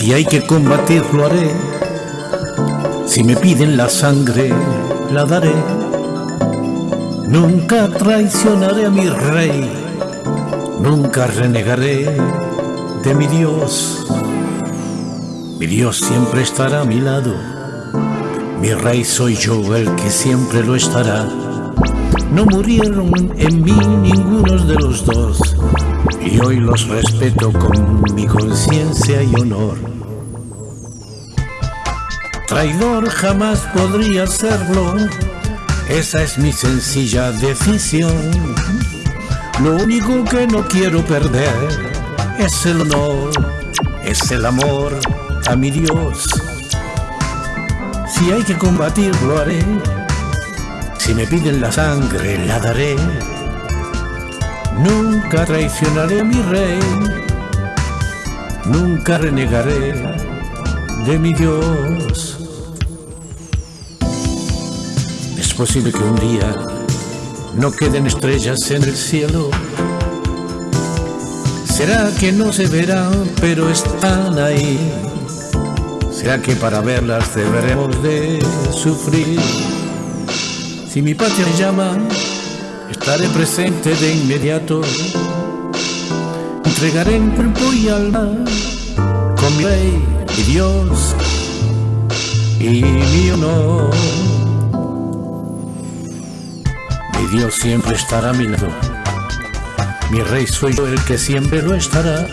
Si hay que combatir, lo haré. Si me piden la sangre, la daré. Nunca traicionaré a mi rey. Nunca renegaré de mi Dios. Mi Dios siempre estará a mi lado. Mi rey soy yo, el que siempre lo estará. No murieron en mí ninguno de los dos, y hoy los respeto con mi conciencia y honor. Traidor jamás podría serlo, esa es mi sencilla decisión. Lo único que no quiero perder es el honor, es el amor a mi Dios. Si hay que combatir, lo haré si me piden la sangre, la daré. Nunca traicionaré a mi rey. Nunca renegaré de mi Dios. Es posible que un día no queden estrellas en el cielo. Será que no se verán, pero están ahí. Será que para verlas deberemos de sufrir. Si mi patria me llama, estaré presente de inmediato. Entregaré en cuerpo y alma con mi rey, mi Dios y mi honor. Mi Dios siempre estará a mi lado. Mi rey soy yo el que siempre lo estará.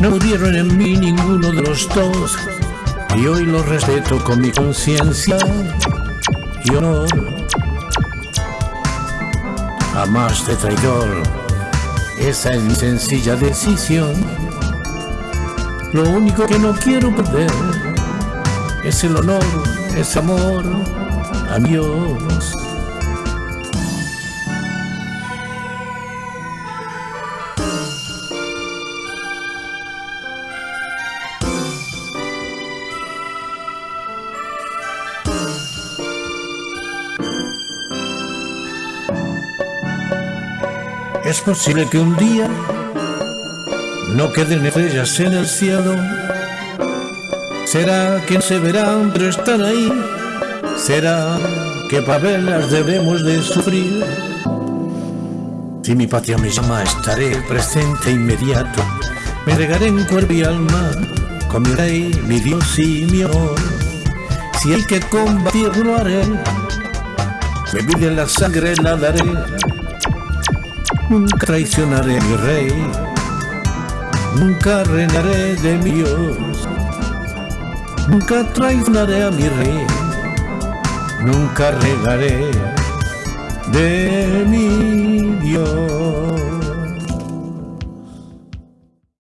No murieron en mí ninguno de los dos y hoy lo respeto con mi conciencia y honor. Jamás de traidor, esa es sencilla decisión. Lo único que no quiero perder es el honor, es amor. A Es posible que un día no queden estrellas en el cielo. Será que se verán, pero están ahí. Será que para verlas debemos de sufrir. Si mi patria me llama, estaré presente inmediato. Me regaré en cuerpo y alma con mi rey, mi Dios y mi honor. Si hay que combatir, lo haré. Me piden la sangre, la daré Nunca traicionaré a mi rey, nunca reinaré de mi Dios. Nunca traicionaré a mi rey, nunca regaré de mi Dios.